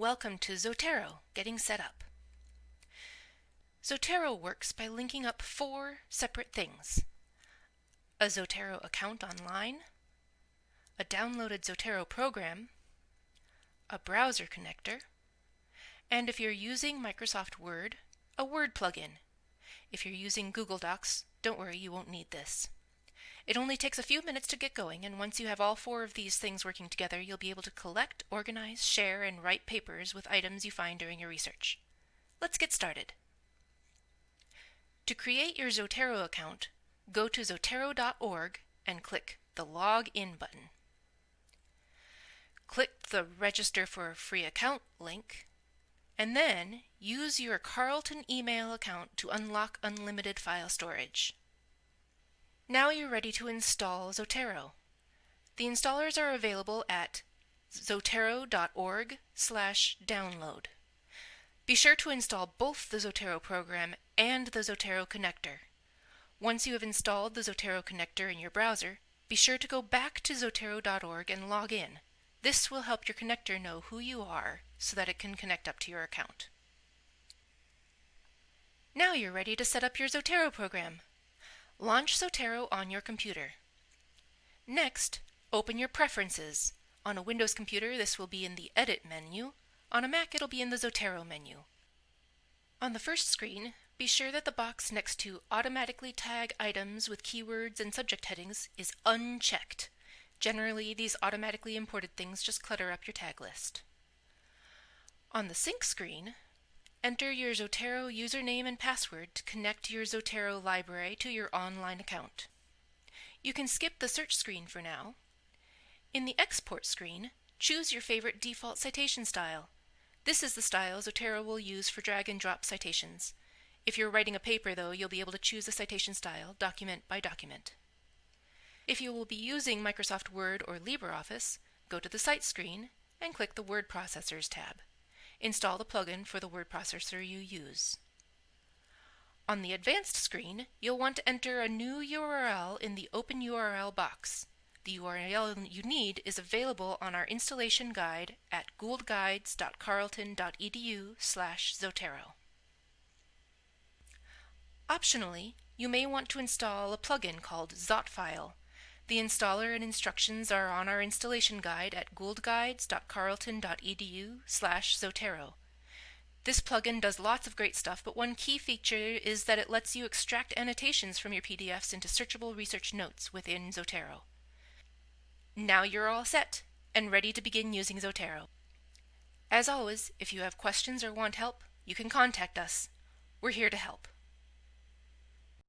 Welcome to Zotero, Getting Set Up. Zotero works by linking up four separate things. A Zotero account online, a downloaded Zotero program, a browser connector, and if you're using Microsoft Word, a Word plugin. If you're using Google Docs, don't worry, you won't need this. It only takes a few minutes to get going, and once you have all four of these things working together, you'll be able to collect, organize, share, and write papers with items you find during your research. Let's get started. To create your Zotero account, go to zotero.org and click the Log In button. Click the Register for a Free Account link, and then use your Carleton email account to unlock unlimited file storage. Now you're ready to install Zotero. The installers are available at zotero.org slash download. Be sure to install both the Zotero program and the Zotero connector. Once you have installed the Zotero connector in your browser, be sure to go back to zotero.org and log in. This will help your connector know who you are so that it can connect up to your account. Now you're ready to set up your Zotero program. Launch Zotero on your computer. Next, open your Preferences. On a Windows computer, this will be in the Edit menu. On a Mac, it'll be in the Zotero menu. On the first screen, be sure that the box next to Automatically Tag Items with Keywords and Subject Headings is unchecked. Generally, these automatically imported things just clutter up your tag list. On the Sync screen, Enter your Zotero username and password to connect your Zotero library to your online account. You can skip the search screen for now. In the export screen, choose your favorite default citation style. This is the style Zotero will use for drag and drop citations. If you're writing a paper, though, you'll be able to choose a citation style, document by document. If you will be using Microsoft Word or LibreOffice, go to the Cite screen and click the Word Processors tab. Install the plugin for the word processor you use. On the Advanced screen, you'll want to enter a new URL in the Open URL box. The URL you need is available on our installation guide at gouldguides.carleton.edu slash Zotero. Optionally, you may want to install a plugin called Zotfile the installer and instructions are on our installation guide at gouldguides.carleton.edu slash Zotero. This plugin does lots of great stuff, but one key feature is that it lets you extract annotations from your PDFs into searchable research notes within Zotero. Now you're all set and ready to begin using Zotero. As always, if you have questions or want help, you can contact us. We're here to help.